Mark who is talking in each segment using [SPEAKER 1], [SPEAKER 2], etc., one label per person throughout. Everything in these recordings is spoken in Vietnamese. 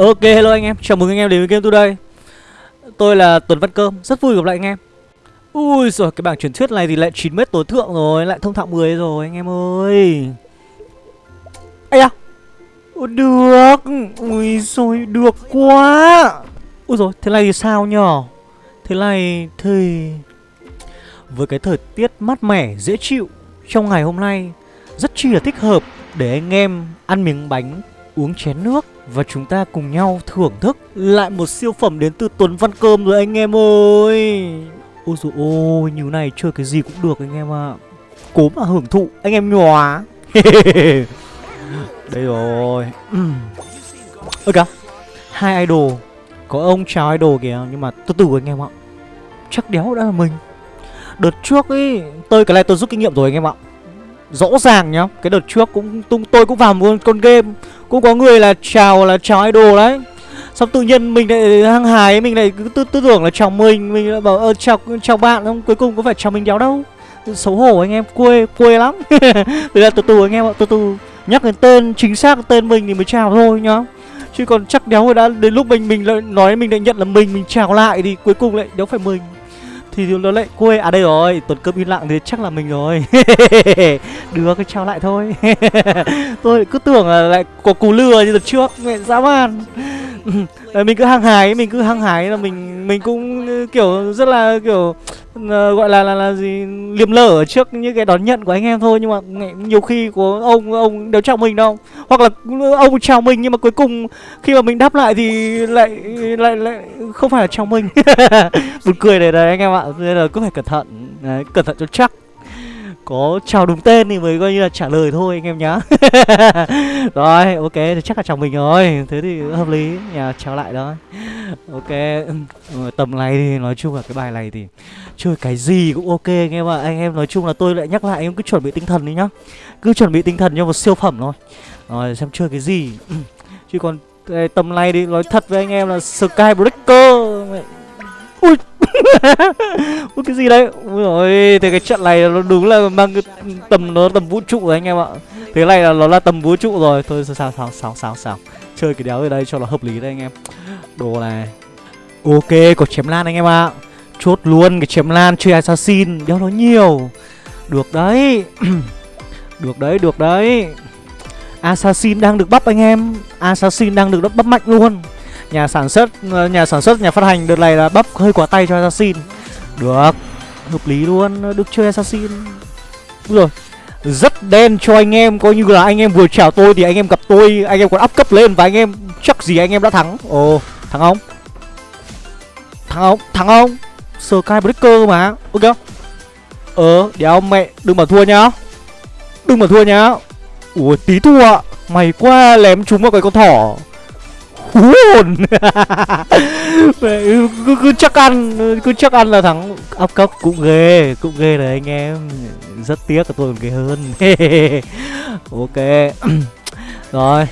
[SPEAKER 1] Ok hello anh em, chào mừng anh em đến với Game Today. Tôi là Tuấn Văn Cơm, rất vui gặp lại anh em. Ui rồi cái bảng truyền thuyết này thì lại 9 mét tối thượng rồi, lại thông thạo 10 rồi anh em ơi. Ây da. Ôi, Được, ui rồi được quá. Ui rồi thế này thì sao nhở? Thế này thì Với cái thời tiết mát mẻ, dễ chịu Trong ngày hôm nay Rất chi là thích hợp để anh em ăn miếng bánh uống chén nước và chúng ta cùng nhau thưởng thức lại một siêu phẩm đến từ Tuấn Văn Cơm rồi anh em ơi. Ôi dồi ôi, như này chơi cái gì cũng được anh em ạ. À. Cố mà hưởng thụ, anh em nhòa. Đây rồi. Ơ kìa, hai idol. Có ông chào idol kìa, nhưng mà từ từ anh em ạ. Chắc đéo đã là mình. Đợt trước ấy, tôi cái này tôi rút kinh nghiệm rồi anh em ạ rõ ràng nhá cái đợt trước cũng tung tôi cũng vào một con game cũng có người là chào là chào idol đấy. Xong tự nhiên mình lại hăng hái mình lại cứ tư, tư tưởng là chào mình mình lại bảo ơ chào chào bạn không cuối cùng có phải chào mình đéo đâu. Xấu hổ anh em quê quê lắm. Bây giờ từ từ anh em ạ từ từ. Nhắc đến tên chính xác tên mình thì mới chào thôi nhá. Chứ còn chắc đéo rồi đã đến lúc mình mình lại nói mình lại nhận là mình mình chào lại thì cuối cùng lại đéo phải mình thì nó lại quê à đây rồi, tuần cơm im lặng thì chắc là mình rồi. Được cái trao lại thôi. Tôi cứ tưởng là lại có cú lừa như đợt trước, mẹ dã man mình cứ hăng hái mình cứ hăng hái là mình mình cũng ờ, kiểu rất là kiểu uh, gọi là là là gì liềm lở trước những cái đón nhận của anh em thôi. Nhưng mà nhiều khi của ông ông đều chào mình đâu. Hoặc là ông chào mình nhưng mà cuối cùng khi mà mình đáp lại thì lại lại lại không phải là chào mình. Buồn cười này đấy anh em ạ. Nên là cứ phải cẩn thận. Đấy, cẩn thận cho chắc có chào đúng tên thì mới coi như là trả lời thôi anh em nhá. Rồi, ok, thì chắc là chào mình rồi. Thế thì hợp lý, nhà chào lại đó. Ok ừ, tầm này thì nói chung là cái bài này thì chơi cái gì cũng ok anh em ạ. Anh em nói chung là tôi lại nhắc lại, em cứ chuẩn bị tinh thần đi nhá. Cứ chuẩn bị tinh thần cho một siêu phẩm thôi. Rồi, xem chơi cái gì. Chứ còn tầm này thì nói thật với anh em là skybreaker breaker Ui cái gì đấy? Ui rồi Thế cái trận này nó đúng là mang cái tầm, nó tầm vũ trụ rồi anh em ạ. Thế này là nó là tầm vũ trụ rồi. Thôi, sao sao sao sao sao Chơi cái đéo ở đây cho nó hợp lý đây anh em. Đồ này. Ok, có chém lan anh em ạ. Chốt luôn cái chém lan, chơi assassin. Đéo nó nhiều. Được đấy. Được đấy được đấy. Assassin đang được bắp anh em. Assassin đang được bắp mạnh luôn nhà sản xuất ờ, nhà sản xuất, nhà phát hành đợt này là bắp hơi quá tay cho assassin. Được, hợp lý luôn được chơi assassin. Đúng rồi rất đen cho anh em, coi như là anh em vừa chào tôi thì anh em gặp tôi, anh em còn up cấp lên và anh em chắc gì anh em đã thắng. Ồ, thắng không? Thắng không? Thắng không? Sky breaker mà. Ok. Ờ đéo mẹ, đừng mà thua nhá. Đừng mà thua nhá. Ủa, tí thua mày qua lém chúng vào cái con thỏ hú hồn cứ, cứ chắc ăn cứ chắc ăn là thắng áp cấp cũng ghê cũng ghê đấy anh em. Rất tiếc là tôi còn ghê hơn. Ok. Rồi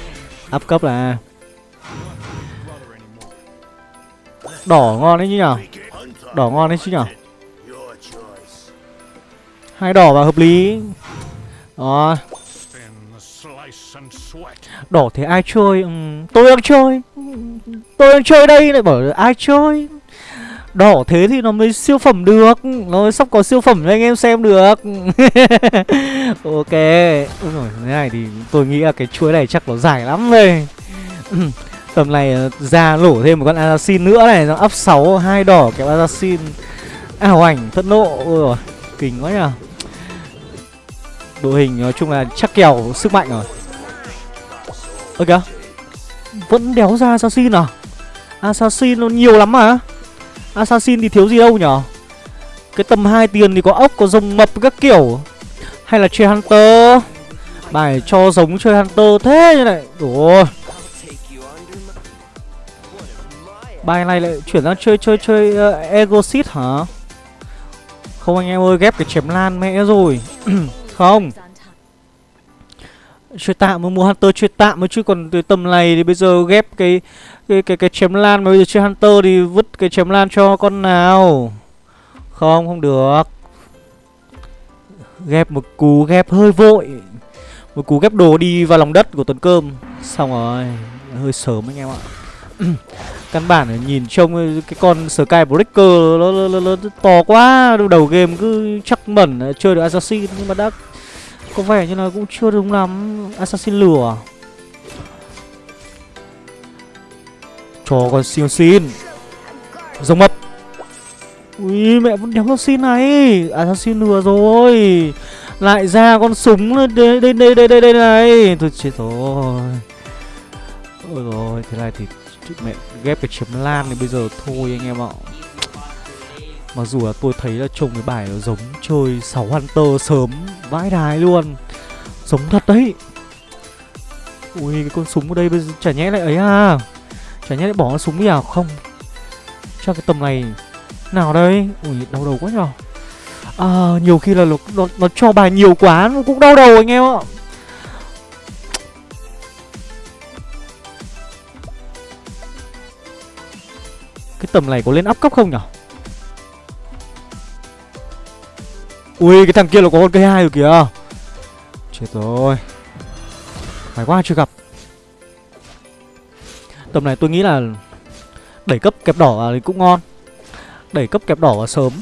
[SPEAKER 1] áp cấp là đỏ ngon đấy chứ nhở? Đỏ ngon đấy chứ nhở? Hai đỏ và hợp lý. Đó Đỏ thế ai chơi? Ừ, Tôi đang chơi. Tôi đang chơi đây lại bảo ai chơi? Đỏ thế thì nó mới siêu phẩm được. Nó mới sắp có siêu phẩm cho anh em xem được. Ok. Ôi rồi thế này thì tôi nghĩ là cái chuối này chắc nó dài lắm đây Tầm này ờ, ra lổ thêm một con assassin nữa này. Nó up 6 hai đỏ kéo assassin. À, Ảo ảnh thất nộ. Ôi rồi Kinh quá nhở Đội hình, nói chung là chắc kèo sức mạnh rồi. Ơ kìa vẫn đéo ra Assassin à? Assassin nó nhiều lắm mà. Assassin thì thiếu gì đâu nhở? Cái tầm 2 tiền thì có ốc, có rồng mập các kiểu. Hay là chơi Hunter? Bài cho giống chơi Hunter thế như này. Ủa. Bài này lại chuyển sang chơi chơi chơi ờ, uh, Egosit hả? Không anh em ơi ghép cái chém lan mẹ rồi. Không chơi tạm mới mua hunter chơi tạm mới chứ còn từ tầm này thì bây giờ ghép cái cái cái cái chém lan mà bây giờ chơi hunter thì vứt cái chém lan cho con nào? Không không được. Ghép một cú ghép hơi vội. Một cú ghép đồ đi vào lòng đất của tuần cơm. Xong rồi hơi sớm anh em ạ. Căn bản là nhìn trông cái con Skybreaker nó, nó, nó, nó to quá. Đầu game cứ chắc mẩn chơi được Assassin Nhưng mà đã có vẻ như là cũng chưa đúng lắm Assassin lửa. Cho con siêu xin. Rồng mập Ui mẹ vẫn đéo assassin này. Assassin lửa rồi. Lại ra con súng đây đây đây đây đây, đây này. Thôi chết rồi. Ôi rồi thế này thì mẹ ghép cái chấm lan thì bây giờ thôi anh em ạ. Mặc dù là tôi thấy là trông cái bài nó giống chơi 6 Hunter sớm vãi đài luôn. Giống thật đấy. Ui cái con súng ở đây bây giờ chả nhẽ lại ấy à? Chả nhẽ lại bỏ con súng đi à? Không. Chắc cái tầm này Nào đây? Ui đau đầu quá nhở À nhiều khi là nó, nó, nó cho bài nhiều quá Nó cũng đau đầu anh em ạ. Cái tầm này có lên áp cấp không nhở? Ui, cái thằng kia nó có con cây hai rồi kìa. Chết rồi. Phải quá chưa gặp. Tầm này tôi nghĩ là Đẩy cấp kẹp đỏ thì cũng ngon. Đẩy cấp kẹp đỏ vào sớm.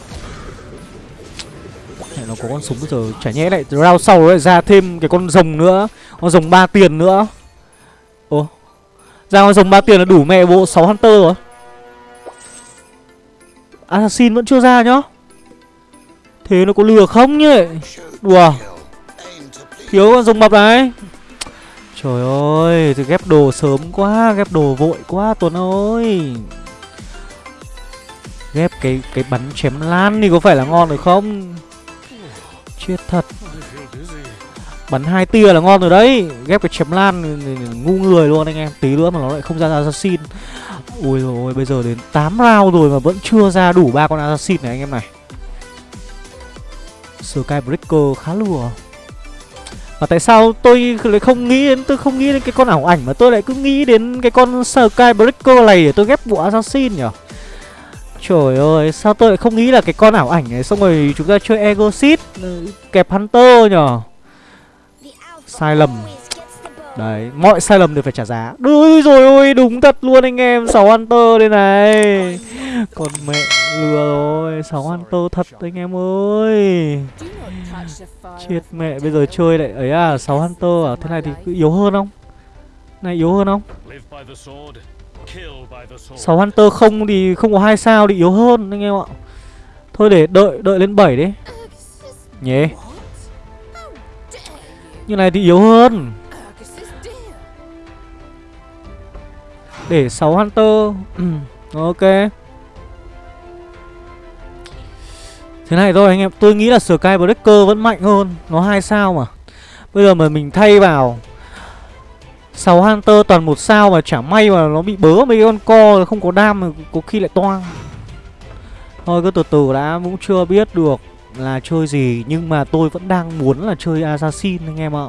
[SPEAKER 1] Nó có con súng bây giờ Chả nhẽ lại round sau lại ra thêm cái con rồng nữa. Con rồng ba tiền nữa. Ồ. Ra con rồng ba tiền là đủ mẹ bộ 6 Hunter rồi. Assassin vẫn chưa ra nhá. Thế nó có lừa không nhỉ? Đùa. Thiếu con rồng mập này. Trời ơi Thì ghép đồ sớm quá, Ghép đồ vội quá, Tuấn ơi. Ghép cái cái bắn chém lan thì có phải là ngon được không? Chết thật. Bắn hai tia là ngon rồi đấy. Ghép cái chém lan ngu người luôn anh em. Tí nữa mà nó lại không ra assassin. Ui rồi bây giờ đến 8 round rồi mà vẫn chưa ra đủ ba con assassin này anh em này. Skybreaker khá lùa Mà tại sao tôi lại không nghĩ đến Tôi không nghĩ đến cái con ảo ảnh Mà tôi lại cứ nghĩ đến cái con Skybreaker này Để tôi ghép bộ assassin nhỉ? Trời ơi, sao tôi lại không nghĩ là cái con ảo ảnh này? Xong rồi chúng ta chơi Ego Seed, Kẹp Hunter nhở Sai lầm. Đấy, mọi sai lầm đều phải trả giá. Ui rồi ôi, đúng thật luôn anh em 6 Hunter đây này. Còn mẹ lừa rồi 6 Hunter thật anh em ơi. Chết mẹ, bây giờ chơi lại ấy à 6 Hunter à, thế này thì cứ yếu hơn không? Này yếu hơn không? 6 Hunter không thì không có hai sao thì yếu hơn anh em ạ. Thôi để đợi, đợi lên 7 đi. Nhé Như này thì yếu hơn. Để 6 Hunter. Ừ, ok. Thế này thôi anh em, Tôi nghĩ là Skybreaker vẫn mạnh hơn, Nó hai sao mà. Bây giờ mà mình thay vào 6 Hunter toàn một sao mà chả may mà nó bị bớ mấy con co, không có đam mà có khi lại toang. Thôi cứ từ từ đã, cũng chưa biết được là chơi gì, Nhưng mà tôi vẫn đang muốn là chơi Assassin anh em ạ.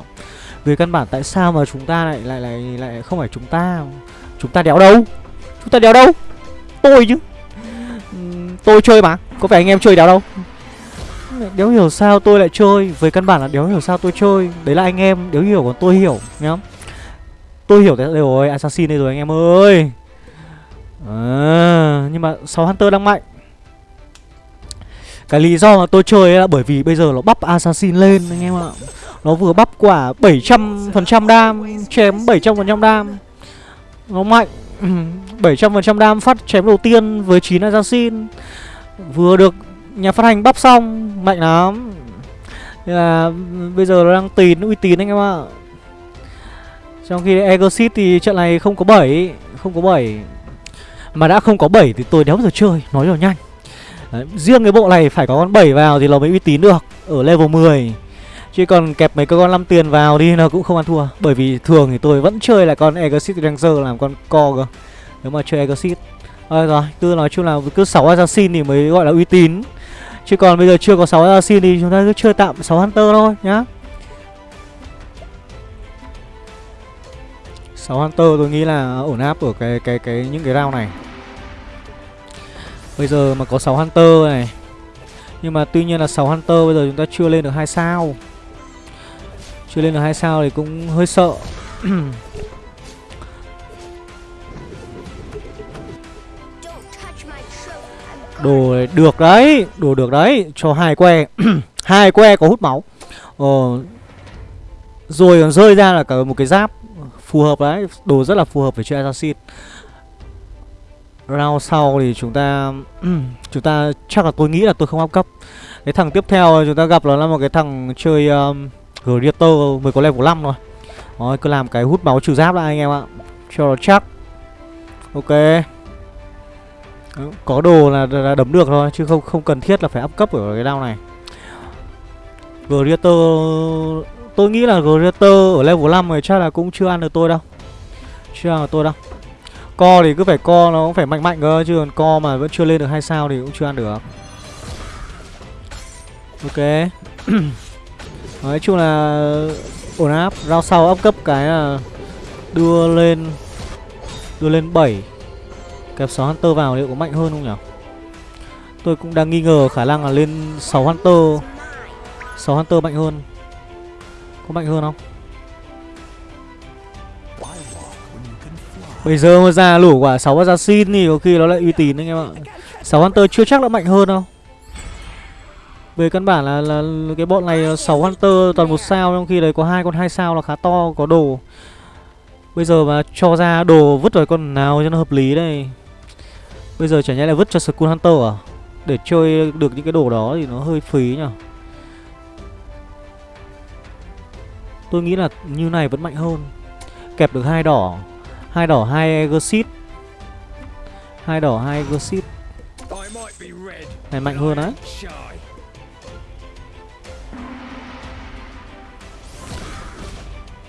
[SPEAKER 1] Về căn bản tại sao mà chúng ta lại lại lại lại không phải chúng ta? Chúng ta đéo đâu? Chúng ta đéo đâu? Tôi chứ. Tôi chơi mà Có phải anh em chơi đéo đâu? Đéo hiểu sao tôi lại chơi? Với căn bản là đéo hiểu sao tôi chơi. Đấy là anh em đéo hiểu còn tôi hiểu nhá Tôi hiểu đấy rồi Assassin đây rồi anh em ơi. À, Nhưng mà 6 Hunter đang mạnh. Cái lý do mà tôi chơi là bởi vì bây giờ nó bắp Assassin lên anh em ạ. Nó vừa bắp quả 700% đam Chém 700% đam nó mạnh. 700% đam phát chém đầu tiên với 9 assassin. Vừa được nhà phát hành bắp xong Mạnh lắm. Nên là bây giờ nó đang tín uy tín anh em ạ. Trong khi Egosit thì trận này không có 7 Không có 7 Mà đã không có 7 thì tôi đéo giờ chơi Nói cho nhanh. Đấy, Riêng cái bộ này phải có con 7 vào thì nó mới uy tín được Ở level 10 Chứ còn kẹp mấy cái con 5 tiền vào đi nó cũng không ăn thua. Bởi vì thường thì tôi vẫn chơi là con Exit Ranger làm con co cơ. Nếu mà chơi Exit Rồi rồi, cứ nói chung là cứ 6 Assassin thì mới gọi là uy tín. Chứ còn bây giờ chưa có 6 Assassin thì chúng ta cứ chơi tạm 6 Hunter thôi nhá. 6 Hunter tôi nghĩ là ổn áp ở cái cái cái những cái round này. Bây giờ mà có 6 Hunter này. Nhưng mà tuy nhiên là 6 Hunter bây giờ chúng ta chưa lên được 2 sao chưa lên được hai sao thì cũng hơi sợ. Đồ được đấy Đồ được đấy. Cho hai que hai que có hút máu. Ờ Rồi còn rơi ra là cả một cái giáp Phù hợp đấy. Đồ rất là phù hợp với chơi assassin. Round sau thì chúng ta Chúng ta chắc là tôi nghĩ là tôi không áp cấp. Cái thằng tiếp theo chúng ta gặp nó là một cái thằng chơi um, Greater mới có level 5 thôi. Rồi cứ làm cái hút máu trừ giáp lại anh em ạ. Cho nó chắc. Ok. Có đồ là, là đấm được thôi Chứ không không cần thiết là phải up cấp ở cái đao này. Greater Tôi nghĩ là Greater ở level 5 này chắc là cũng chưa ăn được tôi đâu. Chưa ăn được tôi đâu. Co thì cứ phải co nó cũng phải mạnh mạnh cơ Chứ còn co mà vẫn chưa lên được hai sao thì cũng chưa ăn được. Ok. Nói chung là ổn áp. Rau sau áp cấp cái là đưa lên đưa lên 7 kẹp 6 Hunter vào liệu có mạnh hơn không nhỉ? Tôi cũng đang nghi ngờ khả năng là lên 6 Hunter. 6 Hunter mạnh hơn. Có mạnh hơn không? Bây giờ mà ra lũ quả 6 Assassin thì có khi nó lại uy tín anh em ạ. 6 Hunter chưa chắc đã mạnh hơn đâu về căn bản là, là cái bọn này 6 Hunter toàn một sao Trong khi đấy có hai con hai sao là khá to Có đồ. Bây giờ mà cho ra đồ vứt vào con nào cho nó hợp lý đây. Bây giờ chả nhẽ lại vứt cho Skull Hunter à? Để chơi được những cái đồ đó thì nó hơi phí nhỉ Tôi nghĩ là như này vẫn mạnh hơn. Kẹp được hai đỏ. Hai đỏ hai Exit hai đỏ hai Exit Này mạnh hơn á.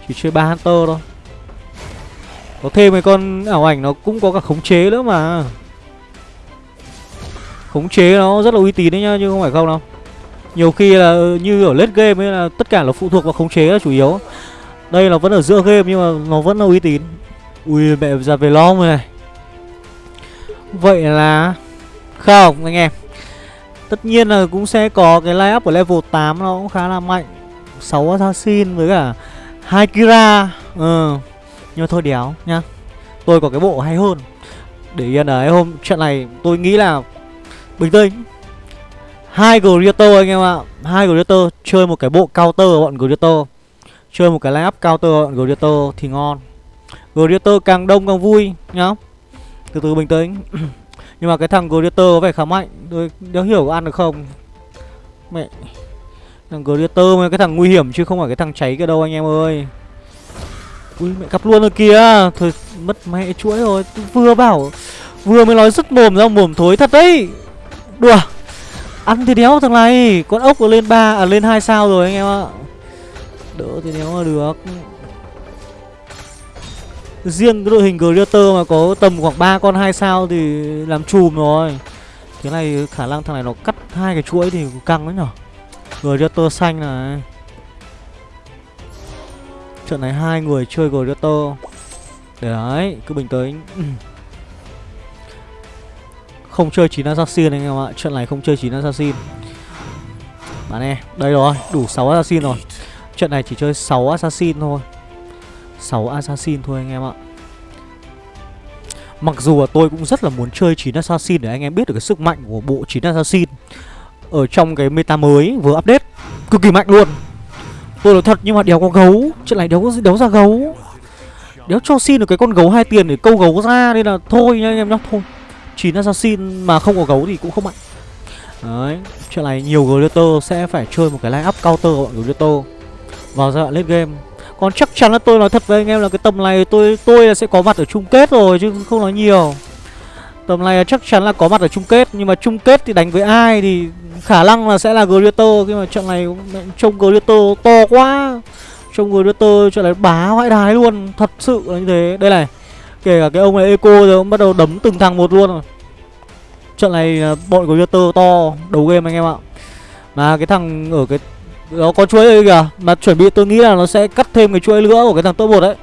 [SPEAKER 1] Chỉ chơi ba Hunter thôi. Có thêm mấy con ảo ảnh nó cũng có cả khống chế nữa mà. Khống chế nó rất là uy tín đấy nhá Nhưng không phải không đâu. Nhiều khi là ừ, như ở late game ấy là tất cả là phụ thuộc vào khống chế là chủ yếu. Đây là vẫn ở giữa game nhưng mà nó vẫn là uy tín. Ui, mẹ ra về lo rồi này. Vậy là Không, anh em. Tất nhiên là cũng sẽ có cái line up của level 8 nó cũng khá là mạnh. 6 assassin với cả hai Kira Ừ ờ, Nhưng mà thôi đéo nhá. Tôi có cái bộ hay hơn. Để yên đấy, hôm trận này tôi nghĩ là Bình tĩnh. Hai Greater anh em ạ. Hai Greater chơi một cái bộ counter bọn Greater. Chơi một cái line up counter bọn Greater thì ngon. Greater càng đông càng vui nhá. Từ từ bình tĩnh. Nhưng mà cái thằng Greater có vẻ khá mạnh. Tôi, đéo hiểu có ăn được không? Mẹ. Thằng Greater mà cái thằng nguy hiểm chứ không phải cái thằng cháy kia đâu anh em ơi. Ui, mẹ cặp luôn rồi kìa. Thôi, mất mẹ chuỗi rồi. Vừa bảo, Vừa mới nói rất mồm ra, mồm thối thật đấy. Đùa. Ăn thì đéo thằng này. Con ốc lên 3 À lên 2 sao rồi anh em ạ. Đỡ thì đéo là được. Riêng cái đội hình Greater mà có tầm khoảng 3 con 2 sao thì làm chùm rồi. Thế này khả năng thằng này nó cắt hai cái chuỗi thì căng đấy nhở? Greater xanh này. Trận này hai người chơi Greater Để đấy, cứ bình tĩnh. Không chơi 9 Assassin anh em ạ Trận này không chơi 9 Assassin. Bạn em, đây rồi, đủ 6 Assassin rồi. Trận này chỉ chơi 6 Assassin thôi. 6 Assassin thôi anh em ạ. Mặc dù là tôi cũng rất là muốn chơi 9 Assassin để anh em biết được cái sức mạnh của bộ 9 Assassin. Ở trong cái meta mới vừa update. Cực kỳ mạnh luôn. Tôi nói thật, nhưng mà đéo có gấu. Chuyện này đéo đéo ra gấu. Đéo cho xin được cái con gấu hai tiền để câu gấu ra, Nên là thôi nha, anh em nhá. Thôi. Chín Assassin mà không có gấu thì cũng không mạnh. Đấy, Chuyện này nhiều Glitter sẽ phải chơi một cái line up counter của bọn Glitter Vào giai đoạn late game. Còn chắc chắn là tôi nói thật với anh em là cái tầm này tôi tôi là sẽ có mặt ở chung kết rồi, chứ không nói nhiều. Tầm này chắc chắn là có mặt ở chung kết nhưng mà chung kết thì đánh với ai thì khả năng là sẽ là Greater khi mà trận này trông Greater to quá. Trông Greater trận này bá vãi đái luôn, thật sự là như thế. Đây này. Kể cả cái ông này Eco rồi cũng bắt đầu đấm từng thằng một luôn rồi. Trận này bọn Greater to đầu game anh em ạ. Mà cái thằng ở cái nó có chuỗi đây kìa Mà chuẩn bị tôi nghĩ là nó sẽ cắt thêm cái chuỗi nữa của cái thằng top 1 đấy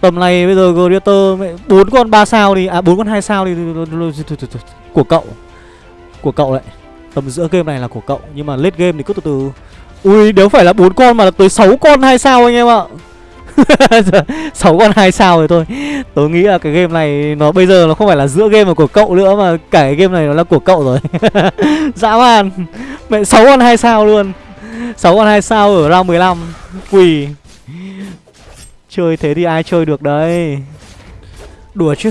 [SPEAKER 1] Tầm này bây giờ Gladiator bốn con 3 sao đi. À bốn con 2 sao đi. Của cậu. Của cậu đấy Tầm giữa game này là của cậu. Nhưng mà late game thì cứ từ từ. Ui, nếu phải là bốn con mà là tới 6 con 2 sao anh em ạ. 6 con 2 sao rồi thôi. Tôi nghĩ là cái game này nó bây giờ nó không phải là giữa game mà của cậu nữa mà cả cái game này nó là của cậu rồi. Dã man. Mẹ, sáu con 2 sao luôn. 6 con 2 sao ở round 15 quỳ chơi thế thì ai chơi được đấy đùa chứ.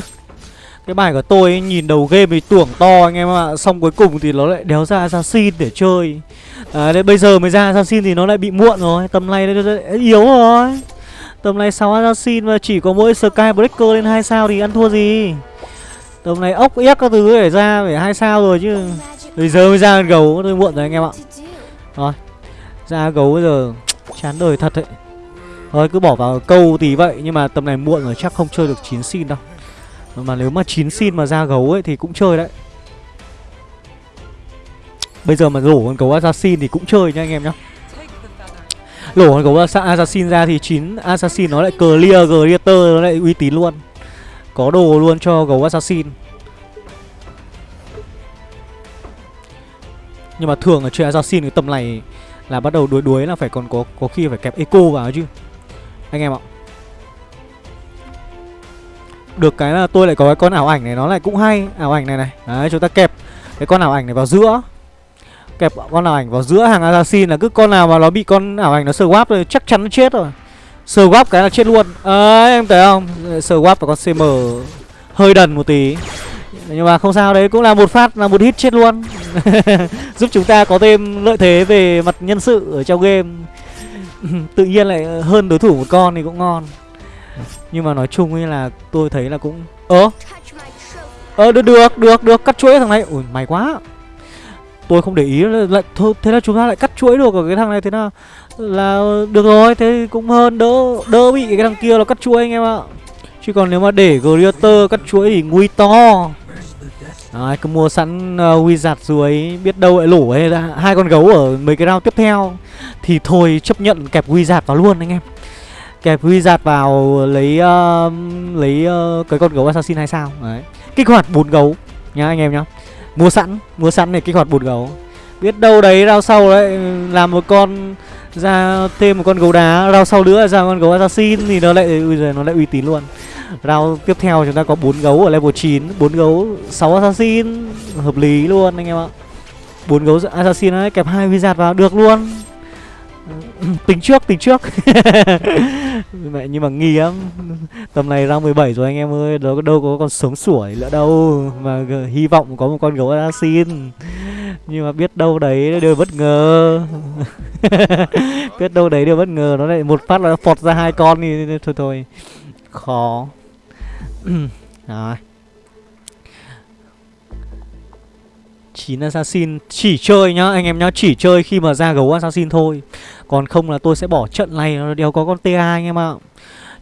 [SPEAKER 1] Cái bài của tôi ấy, nhìn đầu game thì tưởng to anh em ạ. Xong cuối cùng thì nó lại đéo ra assassin để chơi. À, đấy, Bây giờ mới ra assassin thì nó lại bị muộn rồi. Tầm này nó yếu rồi. Tầm này 6 assassin mà chỉ có mỗi Skybreaker lên 2 sao thì ăn thua gì? Tầm này ốc ép các thứ để ra phải hai sao rồi chứ. Bây giờ mới ra gấu tôi muộn rồi anh em ạ. Rồi Ra gấu bây giờ chán đời thật đấy. Thôi, cứ bỏ vào câu tí vậy, Nhưng mà tầm này muộn rồi, chắc không chơi được 9 xin đâu. Mà nếu mà 9 xin mà ra gấu ấy thì cũng chơi đấy. Bây giờ mà rổ con gấu assassin thì cũng chơi nha anh em nhá. Lổ con gấu assassin ra thì 9 assassin nó lại clear, greater, nó lại uy tín luôn. Có đồ luôn cho gấu assassin. Nhưng mà thường là chơi assassin cái tầm này là bắt đầu đuối đuối là phải còn có có khi phải kẹp eco vào chứ anh em ạ. Được cái là tôi lại có cái con ảo ảnh này, nó lại cũng hay. Ảo ảnh này này. Đấy, chúng ta kẹp cái con ảo ảnh này vào giữa. Kẹp con ảo ảnh vào giữa hàng assassin là cứ con nào mà nó bị con ảo ảnh nó swap rồi chắc chắn nó chết rồi. Swap cái là chết luôn. Ấy em thấy không? Swap và con cm hơi đần một tí. Nhưng mà không sao đấy, cũng là một phát, là một hit chết luôn. Giúp chúng ta có thêm lợi thế về mặt nhân sự ở trong game. tự nhiên lại ờ, hơn đối thủ một con thì cũng ngon. Nhưng mà nói chung ấy là tôi thấy là cũng, ơ? Ờ được được được được, cắt chuỗi thằng này. Ui mày quá. Tôi không để ý lại thôi, thế là chúng ta lại cắt chuỗi được ở cái thằng này, thế nào? Là, được rồi, thế cũng hơn, đỡ đỡ bị cái thằng kia nó cắt chuỗi anh em ạ. Chứ còn nếu mà để Greater cắt chuỗi thì nguy to. Đấy, cứ mua sẵn ờ, uh, Wizard rồi biết đâu lại lổ ấy hai con gấu ở mấy cái round tiếp theo. Thì thôi chấp nhận kẹp Wizard vào luôn anh em. Kẹp Wizard vào lấy uh, lấy uh, cái con gấu assassin hay sao? Đấy. Kích hoạt bốn gấu nhá anh em nhá. Mua sẵn mua sẵn để kích hoạt bốn gấu. Biết đâu đấy rau sau đấy làm một con ra thêm một con gấu đá, rao sau nữa ra con gấu assassin thì nó lại, ui giời, nó lại uy tín luôn. Rau tiếp theo chúng ta có bốn gấu ở level 9 bốn gấu 6 assassin, Hợp lý luôn anh em ạ. Bốn gấu assassin ấy, kẹp hai wizard vào, được luôn. Tính trước tính trước. Mẹ, nhưng mà nghi lắm. Tầm này ra 17 rồi anh em ơi, đâu đâu có con sống sủi nữa đâu. Mà hy vọng có một con gấu assassin nhưng mà biết đâu đấy đều bất ngờ. Biết đâu đấy đều bất ngờ nó lại một phát là phọt ra hai con thì thôi thôi. Khó. Rồi. Chín assassin chỉ chơi nhá anh em nhá chỉ chơi khi mà ra gấu assassin thôi. Còn không là tôi sẽ bỏ trận này đều có con ta anh em ạ.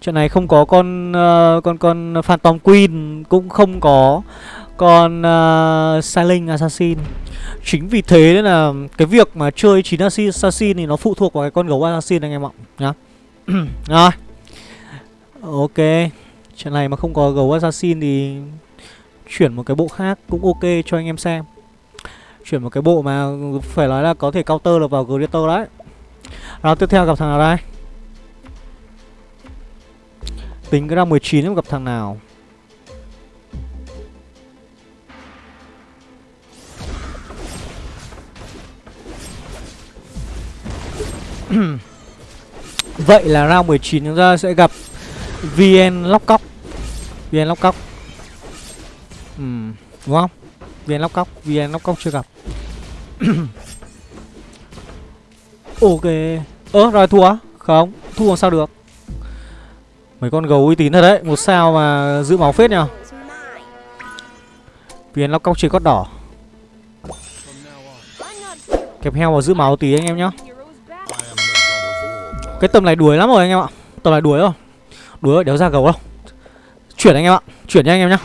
[SPEAKER 1] Trận này không có con uh, con con phantom queen cũng không có con uh, à, silent assassin. Chính vì thế nên là cái việc mà chơi 9 assassin thì nó phụ thuộc vào cái con gấu assassin anh em ạ nhá. Rồi. Ok. Trận này mà không có gấu assassin thì chuyển một cái bộ khác cũng ok cho anh em xem. Chuyển một cái bộ mà phải nói là có thể counter được vào Greater đấy. Rồi tiếp theo gặp thằng nào đây? Tính cái ra 19 gặp thằng nào? Vậy là round 19 chúng ta sẽ gặp VN lóc cóc VN lóc cóc ừ, Đúng không? VN lóc cóc VN lóc cóc chưa gặp. Ok. Ơ rồi thua Không Thua sao được? Mấy con gấu uy tín thật đấy Một sao mà giữ máu phết nhờ. VN lóc cóc chỉ có đỏ. Kẹp heo vào giữ máu tí anh em nhá. Cái tầm này đuổi lắm rồi anh em ạ. Tầm này đuổi rồi. Đuổi đéo ra gấu đâu. Chuyển anh em ạ Chuyển nha anh em nhá.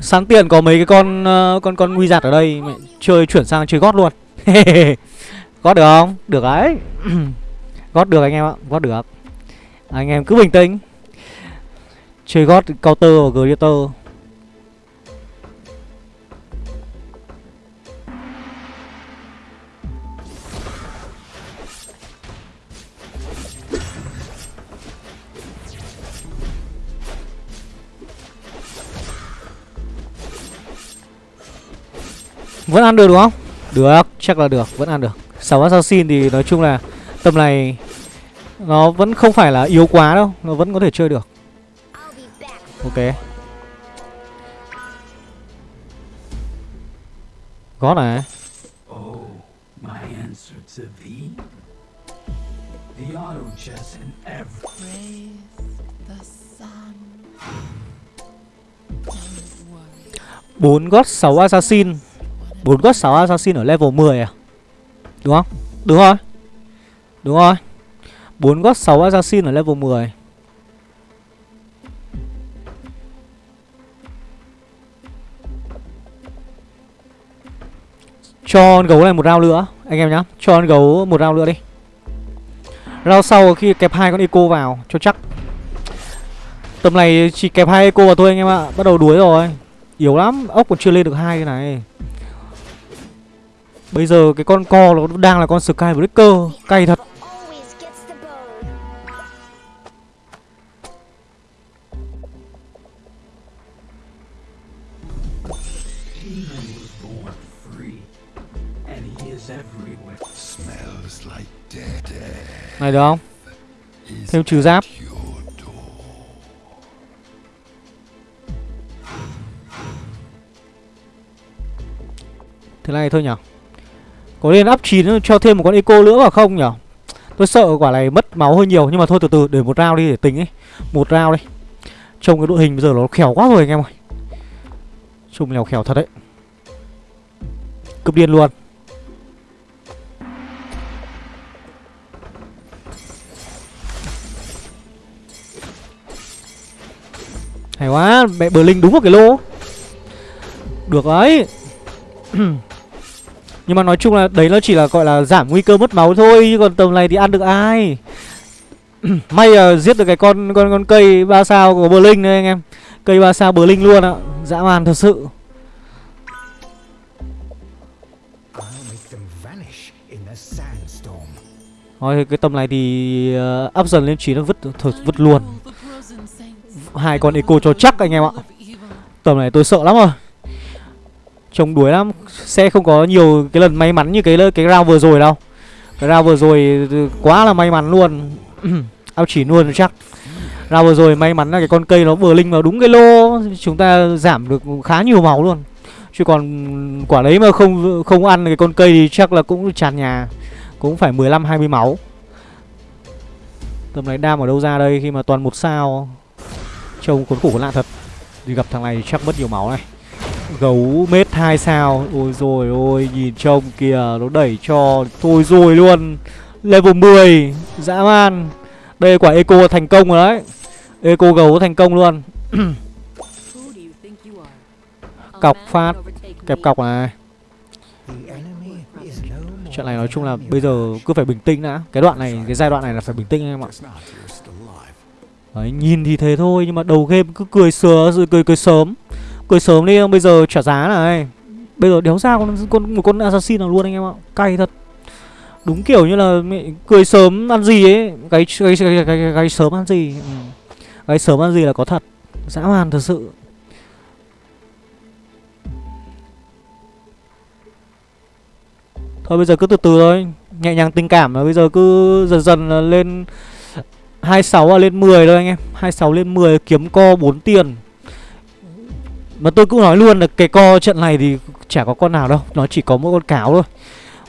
[SPEAKER 1] Sáng tiền có mấy cái con uh, con con nguy giặt ở đây Mày Chơi chuyển sang chơi gót luôn. Gót được không? Được đấy Gót được anh em ạ Gót được. Anh em cứ bình tĩnh. Chơi gót counter và greater Vẫn ăn được đúng không? Được, chắc là được, vẫn ăn được. 6 assassin thì nói chung là Tầm này Nó vẫn không phải là yếu quá đâu Nó vẫn có thể chơi được. Ok. Gót này. Bốn gót Sáu assassin. 4 gót 6 assassin ở level 10 à? Đúng không? Đúng rồi. Đúng rồi. 4 gót 6 assassin ở level 10 Cho con gấu này một round nữa, Anh em nhá. Cho con gấu một round nữa đi. Round sau khi kẹp hai con eco vào, Cho chắc. Tầm này chỉ kẹp hai eco vào thôi anh em ạ. Bắt đầu đuối rồi. Yếu lắm. Ốc còn chưa lên được hai cái này. Bây giờ cái con co nó đang là con Sky Breaker Cay thật Này được không? Thêm trừ giáp Thế này thôi nhỉ? Có nên up 9 cho thêm một con eco nữa vào không nhở? Tôi sợ quả này mất máu hơi nhiều, Nhưng mà thôi, từ từ, để một round đi, để tính ấy. Một round đi Trông cái đội hình bây giờ nó khéo quá rồi anh em ơi. Trông lèo khéo thật đấy. Cấp điên luôn. Hay quá, Mẹ bờ linh đúng vào cái lô. Được đấy Nhưng mà nói chung là đấy nó chỉ là gọi là giảm nguy cơ mất máu thôi Chứ còn tầm này thì ăn được ai? May là giết được cái con con con cây ba sao của Berlin đấy anh em. Cây ba sao Berlin luôn ạ Dã man thật sự. Thôi cái tầm này thì ờ, uh, up dần lên chỉ nó vứt thật vứt luôn. Hai con eco cho chắc anh em ạ. Tầm này tôi sợ lắm rồi. Trông đuối lắm. Sẽ không có nhiều cái lần may mắn như cái cái round vừa rồi đâu. Cái round vừa rồi ừ, quá là may mắn luôn. Ao chỉ luôn chắc. Round vừa rồi may mắn là cái con cây nó vừa linh vào đúng cái lô. Chúng ta giảm được khá nhiều máu luôn. Chứ còn quả đấy mà không không ăn cái con cây thì chắc là cũng tràn nhà. Cũng phải 15-20 máu. Tầm này đam ở đâu ra đây khi mà toàn một sao. Trông cuốn khổ lạ thật. Đi gặp thằng này chắc mất nhiều máu này. Gấu mết 2 sao. Ôi rồi ôi nhìn trông kìa Nó đẩy cho Thôi rồi luôn. Level 10 Dã man. Đây quả eco thành công rồi đấy. Eco gấu thành công luôn. Cọc phát Kẹp cọc này. Trận này nói chung là bây giờ cứ phải bình tĩnh đã. Cái đoạn này, cái giai đoạn này là phải bình tĩnh anh em ạ. Đấy, nhìn thì thế thôi nhưng mà đầu game cứ cười sửa rồi cười cười sớm cười sớm đi bây giờ trả giá này. Bây giờ đéo ra con, con một con assassin nào luôn anh em ạ. Cay thật. Đúng kiểu như là mẹ cười sớm ăn gì ấy. Gáy gáy gáy, gáy, gáy sớm ăn gì. Ừ. gáy sớm ăn gì là có thật. Dã man thật sự. Thôi bây giờ cứ từ từ thôi. Nhẹ nhàng tình cảm mà bây giờ cứ dần dần là lên 26 à lên 10 thôi anh em. 26 lên 10 kiếm co 4 tiền. Mà tôi cũng nói luôn là cái co trận này thì chả có con nào đâu, Nó chỉ có mỗi con cáo thôi.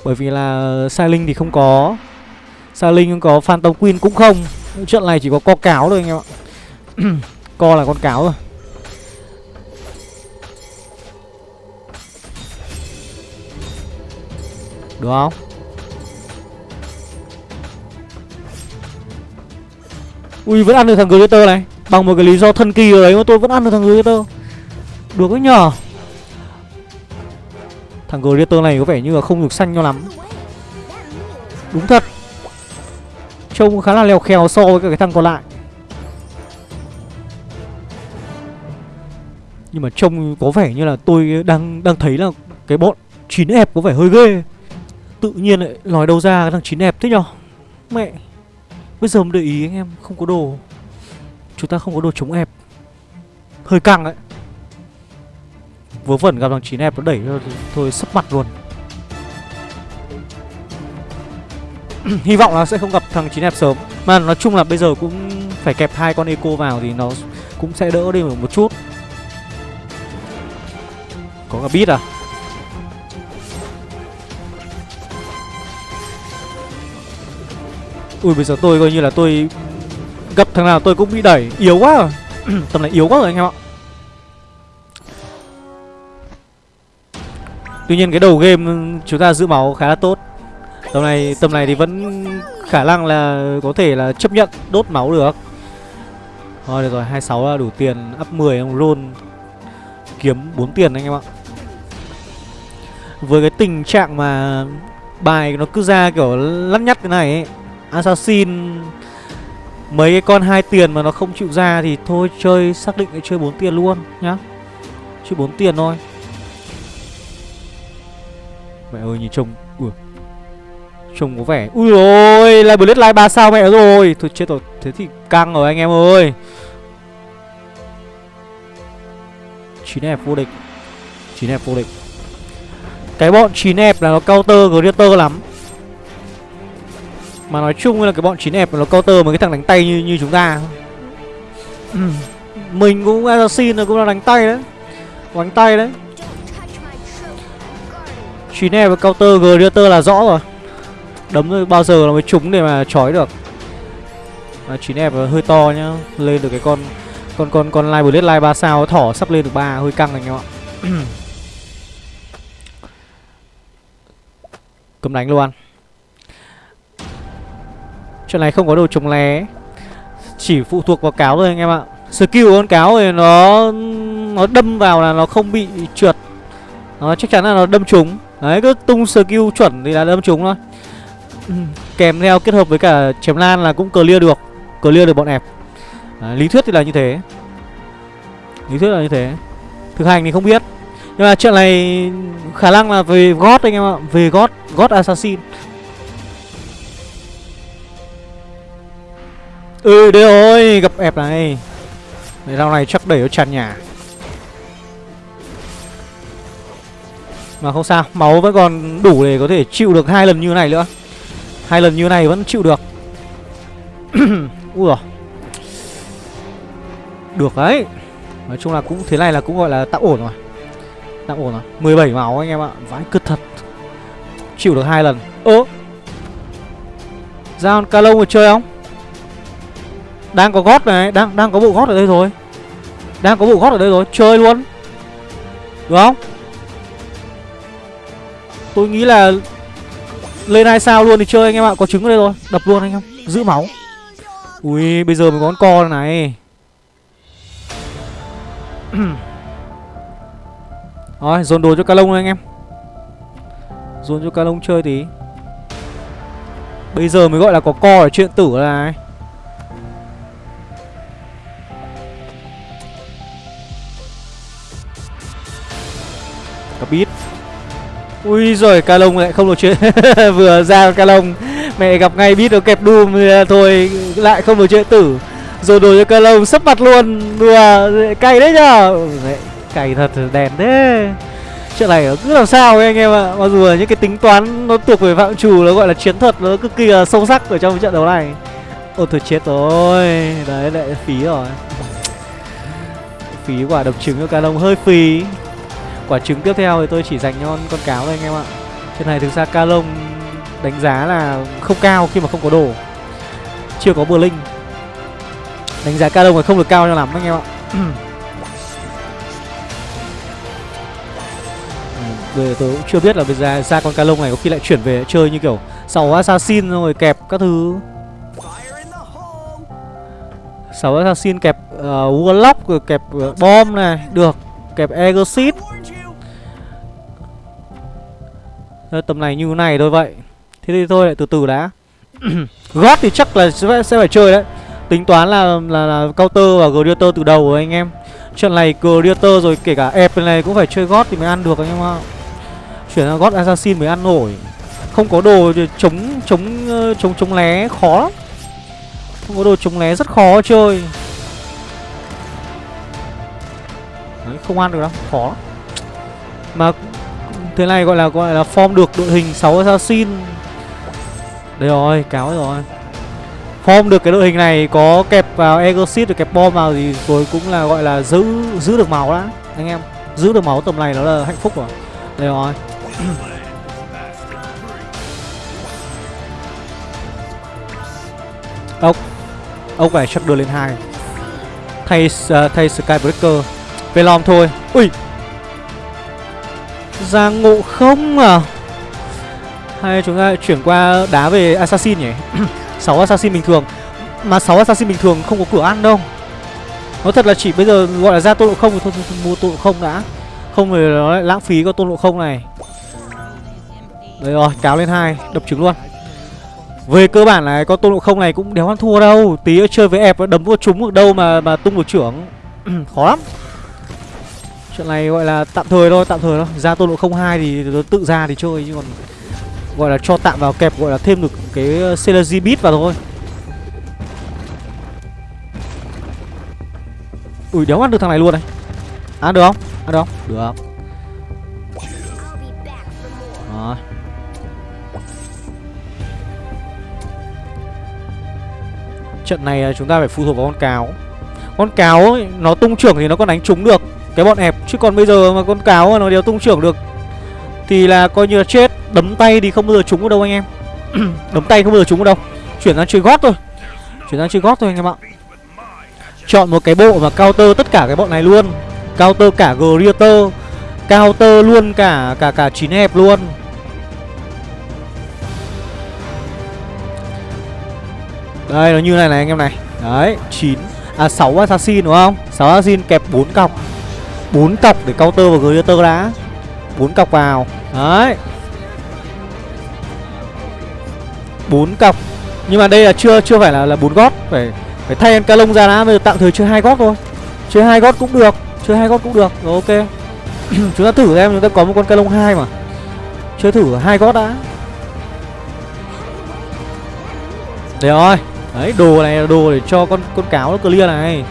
[SPEAKER 1] Bởi vì là Sai Linh thì không có. Sai Linh không có, Phantom Queen cũng không. Trận này chỉ có co cáo thôi anh em ạ. Co là con cáo thôi. Được không? Ui, vẫn ăn được thằng Glitter này. Bằng một cái lý do thân kỳ rồi đấy mà tôi vẫn ăn được thằng Glitter được ấy nhờ. Thằng Glitter này có vẻ như là không được xanh cho lắm. Đúng thật. Trông khá là lèo khèo so với cái thằng còn lại. Nhưng mà trông có vẻ như là tôi đang đang thấy là cái bọn chín ép có vẻ hơi ghê. Tự nhiên lại nói đâu ra cái thằng chín ép thế nhở Mẹ, Bây giờ mới để ý anh em, không có đồ. Chúng ta không có đồ chống ép. Hơi căng đấy. Vớ vẩn gặp thằng chín ép nó đẩy thôi, sấp mặt luôn. Hy vọng là sẽ không gặp thằng chín ép sớm. Mà nói chung là bây giờ cũng phải kẹp hai con eco vào thì nó cũng sẽ đỡ đi một chút. Có cả bit à? Ui, bây giờ tôi coi như là tôi Gặp thằng nào tôi cũng bị đẩy. Yếu quá. Tầm này yếu quá rồi anh em ạ. Tuy nhiên cái đầu game chúng ta giữ máu khá là tốt. Tầm này tầm này thì vẫn khả năng là có thể là chấp nhận đốt máu được. Thôi được rồi 26 là đủ tiền, up 10 ông roll, Kiếm 4 tiền anh em ạ. Với cái tình trạng mà bài nó cứ ra kiểu lắt nhắt thế này ấy, Assassin, Mấy cái con hai tiền mà nó không chịu ra thì thôi, chơi, xác định chơi 4 tiền luôn nhá. Chơi 4 tiền thôi. Mẹ ơi, nhìn trông, Ui, Trông có vẻ, Ui ôi Lại bullet Live 3 sao mẹ rồi. Thôi chết rồi, Thế thì căng rồi anh em ơi. 9 ép vô địch 9 ép vô địch. Cái bọn 9 ép là nó counter Greater lắm. Mà nói chung là cái bọn 9 ép nó counter mấy cái thằng đánh tay như như chúng ta. Ừ, mình cũng assassin rồi, cũng là đánh tay đấy. Đánh tay đấy.
[SPEAKER 2] Guard.
[SPEAKER 1] 9 ép và counter Greater là rõ rồi. Đấm bao giờ nó mới trúng để mà chói được. À, 9 ép hơi to nhá. Lên được cái con Con con con live bullet live 3 sao thỏ sắp lên được ba hơi căng anh em ạ. Cấm đánh luôn. Chuyện này không có đồ chống lé. Chỉ phụ thuộc vào cáo thôi anh em ạ. Skill của con cáo thì nó Nó đâm vào là nó không bị trượt. Nó chắc chắn là nó đâm trúng. Đấy cứ tung skill chuẩn thì là đâm trúng thôi. Kèm theo kết hợp với cả chém lan là cũng clear được Clear được bọn ẹp. Đấy, Lý thuyết thì là như thế. Lý thuyết là như thế. Thực hành thì không biết. Nhưng mà chuyện này khả năng là về God anh em ạ Về God, God Assassin. Ừ đây rồi, gặp ẹp này. Đấy, Rau này chắc đẩy nó tràn nhà. Mà không sao, máu vẫn còn đủ để có thể chịu được hai lần như này nữa. Hai lần như này vẫn chịu được. Ui rồi Được đấy. Nói chung là cũng thế này là cũng gọi là tạm ổn rồi. Tạm ổn rồi. 17 máu anh em ạ. Vãi cứt thật. Chịu được hai lần. Ơ. Ra con ca mà chơi không? Đang có gót này Đang đang có bộ gót ở đây rồi Đang có bộ gót ở đây rồi. Chơi luôn. Được không? Tôi nghĩ là lên hai sao luôn thì chơi anh em ạ, Có trứng ở đây rồi, Đập luôn anh em, Giữ máu. Ui, bây giờ mới có con co này. Rồi, dồn đồ cho ca lông anh em. Dồn cho Calong chơi tí. Bây giờ mới gọi là có co ở chuyện tử này. Ui rồi ca lông lại không được chuyện. Vừa ra ca lông Mẹ gặp ngay biết nó kẹp Doom Thôi lại không được chuyện tử. Rồi đồ cho ca lông sấp mặt luôn. Đùa cay đấy nhở ừ, Mẹ, Cay thật đèn thế. Chuyện này nó cứ làm sao ấy anh em ạ. Mặc dù là những cái tính toán nó thuộc về phạm trù Nó gọi là chiến thuật nó cực kỳ là sâu sắc ở trong trận đấu này. Ôi thôi chết rồi. Đấy lại phí rồi. Phí quả độc trứng cho ca lông hơi phí. Quả trứng tiếp theo thì tôi chỉ dành cho con, con cáo thôi anh em ạ. Trên này thực ra ca lông đánh giá là không cao khi mà không có đồ. Chưa có bờ linh. Đánh giá ca lông là không được cao cho lắm anh em ạ. Bây giờ tôi cũng chưa biết là bây giờ ra con ca lông này có khi lại chuyển về chơi như kiểu sáu assassin rồi kẹp các thứ. Sáu assassin kẹp uh, warlock rồi kẹp ờ, uh, bom này được. Kẹp exit Ờ, tầm này như thế này thôi vậy. Thế thì thôi lại từ từ đã. Gót thì chắc là sẽ, sẽ phải chơi đấy. Tính toán là là, là counter và gladiator từ đầu rồi anh em. Trận này gladiator rồi kể cả ép này cũng phải chơi gót thì mới ăn được anh em ạ. Chuyển sang gót assassin mới ăn nổi. Không có đồ chống chống ờ, chống chống lé khó lắm. Không có đồ chống lé rất khó chơi. Đấy, không ăn được đâu, khó lắm. Mà thế này gọi là gọi là form được đội hình 6 assassin. Đây rồi, cáo rồi. Form được cái đội hình này có kẹp vào Exorcist rồi kẹp bom vào thì rồi cũng là gọi là giữ giữ được máu đã Anh em. Giữ được máu tầm này nó là hạnh phúc rồi. Đây rồi. Ốc. Ốc này chắc đưa lên hai. Thay uh, thay Skybreaker. Về lòng thôi. Ui! Ra ngộ không à? Hay chúng ta chuyển qua đá về Assassin nhỉ? 6 Assassin bình thường. Mà 6 Assassin bình thường không có cửa ăn đâu. Nói thật là chỉ bây giờ gọi là ra tôn lộ không thì thôi, thôi, thôi mua tôn lộ không đã. Không thì nó lại lãng phí có tôn lộ không này. Đấy rồi, cáo lên hai đập trứng luôn. Về cơ bản là có tôn lộ không này cũng đéo ăn thua đâu. Tí chơi với ép đấm vô trúng được đâu mà mà tung được trưởng. Khó lắm. Trận này gọi là tạm thời thôi, tạm thời thôi. Ra tôn không 02 thì tự ra thì chơi Chứ còn gọi là cho tạm vào kẹp gọi là thêm được cái ờ, Celery Beat vào thôi. Ui đéo ăn được thằng này luôn này. Ăn được không? Ăn được không? Được Trận này ờ, chúng ta phải phụ thuộc vào con cáo. Con cáo ấy, nó tung trưởng thì nó còn đánh trúng được. Cái bọn hẹp, Chứ còn bây giờ mà con cáo mà nó đều tung trưởng được, Thì là coi như là chết. Đấm tay thì không bao giờ trúng ở đâu anh em. Đấm tay không bao giờ trúng ở đâu. Chuyển sang chơi gót thôi. Chuyển sang chơi gót thôi anh em ạ. Chọn một cái bộ mà counter tất cả cái bọn này luôn. Counter cả Greater, Counter luôn cả cả cả chín hẹp luôn. Đây, nó như này này anh em này. Đấy, chín À 6 assassin, đúng không? 6 assassin kẹp 4 cọc bốn cọc để counter vào tơ đã. Bốn cọc vào. Đấy. Bốn cọc. Nhưng mà đây là chưa chưa phải là là bốn gót. Phải phải thay em ca lông ra đã. Bây giờ tạm thời chơi hai gót thôi. Chơi hai gót cũng được. Chơi hai gót cũng được. Rồi, ok. Chúng ta thử xem chúng ta có một con ca lông hai mà. Chơi thử hai gót đã. Đấy rồi. Đấy, đồ này là đồ để cho con con cáo nó clear này.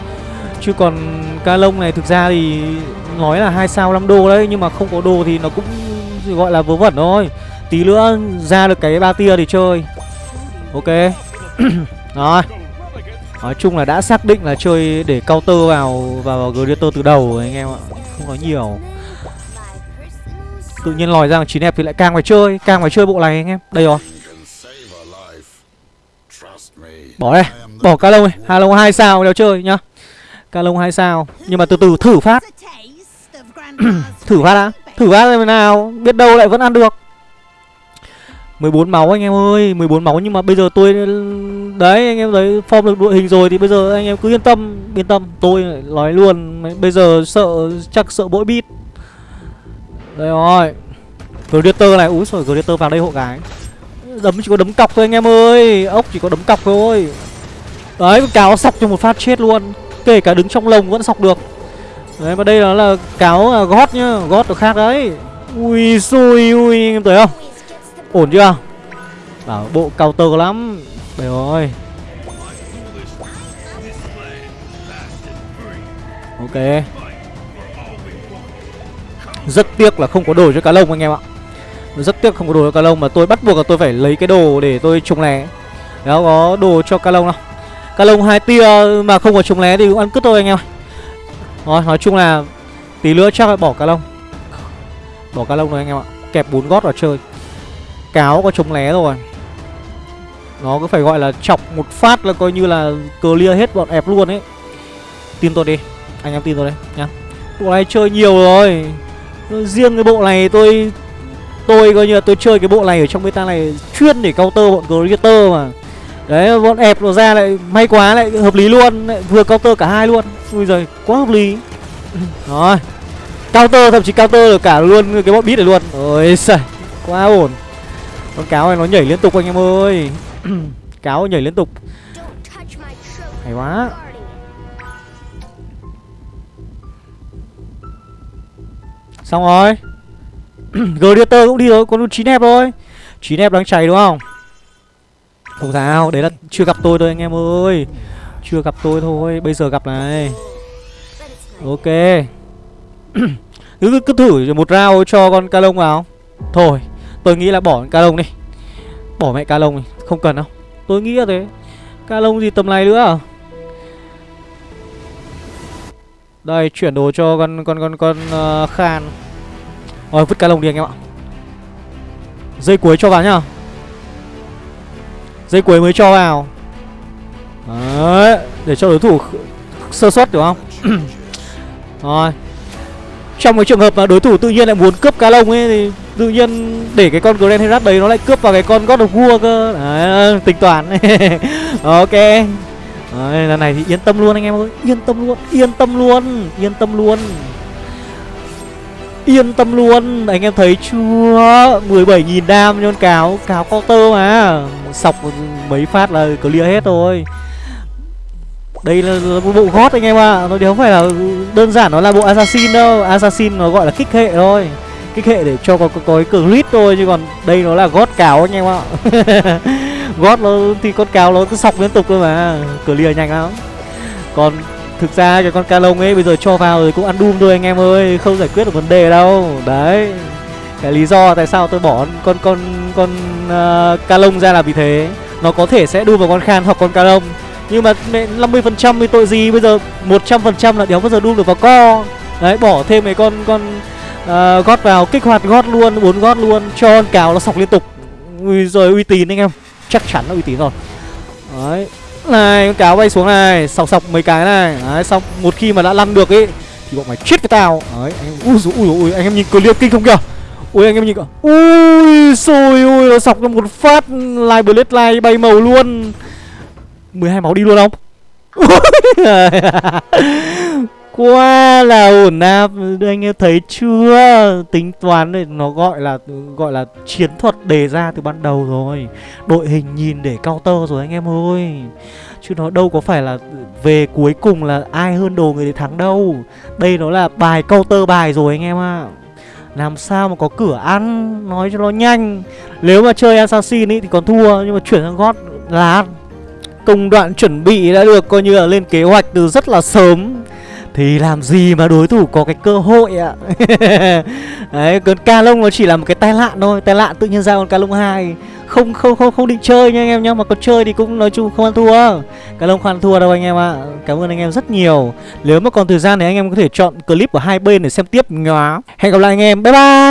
[SPEAKER 1] Chứ còn ca lông này thực ra thì nói là hai sao 5 đô đấy nhưng mà không có đồ thì nó cũng gọi là vớ vẩn thôi. Tí nữa ra được cái ba tia thì chơi. Ok. Rồi. Nói chung là đã xác định là chơi để counter vào vào, vào Gladiator từ đầu rồi anh em ạ. Không có nhiều. Tự nhiên lòi ra chín hẹp thì lại càng phải chơi, càng phải chơi bộ này anh em. Đây rồi. Bỏ đây. Bỏ ca lông này, hà lông 2 sao đéo chơi nhá. Calong 2 sao. Nhưng mà từ từ, thử phát. thử phát đã thử phát xem thế nào, biết đâu lại vẫn ăn được. 14 máu anh em ơi 14 máu nhưng mà bây giờ tôi, đấy, anh em thấy form được đội hình rồi thì bây giờ anh em cứ yên tâm yên tâm. Tôi nói luôn, bây giờ sợ, chắc sợ bỗi bít. Đây rồi. Predator này, úi rồi Predator vào đây hộ gái. Đấm chỉ có đấm cọc thôi anh em ơi. Ốc chỉ có đấm cọc thôi. Đấy, cáo sọc cho một phát chết luôn kể cả đứng trong lồng vẫn sọc được. Đấy, và đây nó là cáo à, gót nhá, Gót nó khác đấy. Ui xui, ui anh em thấy không? Ổn chưa? Bảo bộ cao tơ lắm. Đây rồi Ok. Rất tiếc là không có đồ cho cá lông anh em ạ. Rất tiếc không có đồ cho cá lông Mà tôi bắt buộc là tôi phải lấy cái đồ để tôi trùng lẻ. Đó có đồ cho cá lông đâu. Cá lông hai tia mà không có chống lé thì cũng ăn cứt thôi anh em ạ. Rồi, nói chung là Tí nữa chắc là bỏ cá lông. Bỏ cá lông rồi anh em ạ. Kẹp bốn gót vào chơi. Cáo có chống lé rồi. Nó cứ phải gọi là chọc một phát là coi như là clear hết bọn ép luôn ấy. Tin tôi đi. Anh em tin tôi đấy, nhá. Bộ này chơi nhiều rồi. Riêng cái bộ này tôi Tôi coi như là tôi chơi cái bộ này ở trong beta này Chuyên để counter bọn creator mà. Đấy bọn ép nó ra lại May quá lại hợp lý luôn lại Vừa counter cả hai luôn. Ui giời quá hợp lý. Rồi Counter thậm chí counter được cả luôn cái bọn beat này luôn. Ôi giời Quá ổn. Con cáo này nó nhảy liên tục anh em ơi. Cáo nhảy liên tục. Hay quá. Xong rồi. Gladiator cũng đi rồi Còn 9 hẹp thôi. 9 hẹp đang chảy đúng không không sao Đấy là chưa gặp tôi thôi anh em ơi. Chưa gặp tôi thôi Bây giờ gặp này. Ok. Cứ, cứ thử một round cho con ca lông vào. Thôi tôi nghĩ là bỏ con ca lông đi. Bỏ mẹ ca lông đi không cần đâu. Tôi nghĩ là thế. Ca lông gì tầm này nữa à? Đây chuyển đồ cho con con con con uh, khan. Rồi vứt ca lông đi anh em ạ. Dây cuối cho vào nhá dây cuối mới cho vào. Đấy để cho đối thủ sơ suất được không? Rồi. Trong cái trường hợp mà đối thủ tự nhiên lại muốn cướp cá lông ấy thì tự nhiên để cái con Grand Herat đấy nó lại cướp vào cái con God of War cơ. Đấy, tính toán. Ok. Đấy, lần này thì yên tâm luôn anh em ơi yên tâm luôn yên tâm luôn yên tâm luôn. Yên tâm luôn Anh em thấy chưa? 17.000 đam cho con cáo Cáo counter mà. Sọc mấy phát là clear hết rồi. Đây là, là một bộ gót anh em ạ. À. Nó đéo phải là đơn giản nó là bộ assassin đâu. Assassin nó gọi là kích hệ thôi. Kích hệ để cho có, có, có cái crit thôi Chứ còn đây nó là gót cáo anh em ạ. Gót nó thì con cáo nó cứ sọc liên tục thôi mà. Clear nhanh lắm. Còn thực ra cái con ca lông ấy bây giờ cho vào rồi cũng ăn Doom thôi anh em ơi Không giải quyết được vấn đề đâu. Đấy Cái lý do tại sao tôi bỏ con con con ờ, uh, ca lông ra là vì thế. Nó có thể sẽ đu vào con khan hoặc con ca lông Nhưng mà mẹ 50% thì tội gì Bây giờ? 100% là đéo bao giờ đu được vào co. Đấy bỏ thêm mấy con con uh, gót vào kích hoạt gót luôn bốn gót luôn cho con cào nó sọc liên tục. Ui rồi uy tín anh em Chắc chắn là uy tín rồi. Đấy này con cáo bay xuống này sọc sọc mấy cái này. Đấy xong một khi mà đã lăn được ấy thì bọn mày chết cái tao. Đấy anh em ui dồi, ui, ui anh em nhìn clip kinh không kìa. Ui anh em nhìn kìa. Ui xôi ui nó sọc ra một phát live blade live bay màu luôn. 12 máu đi luôn không? quá là ổn áp. Anh em thấy chưa? Tính toán này nó gọi là gọi là chiến thuật đề ra từ ban đầu rồi. Đội hình nhìn để counter rồi anh em ơi. Chứ nó đâu có phải là về cuối cùng là ai hơn đồ người để thắng đâu. Đây nó là bài counter bài rồi anh em ạ. Làm sao mà có cửa ăn? Nói cho nó nhanh. Nếu mà chơi assassin ý thì còn thua, nhưng mà chuyển sang gót là ăn. Công đoạn chuẩn bị đã được coi như là lên kế hoạch từ rất là sớm thì làm gì mà đối thủ có cái cơ hội ạ? Đấy, con ca lông nó chỉ là một cái tai nạn thôi, Tai nạn tự nhiên ra con ca lông 2 Không không không không định chơi nha anh em nhá, Mà còn chơi thì cũng nói chung không ăn thua. Ca lông không ăn thua đâu anh em ạ. Cảm ơn anh em rất nhiều. Nếu mà còn thời gian thì anh em có thể chọn clip của hai bên để xem tiếp nhá. Hẹn gặp lại anh em. Bye bye!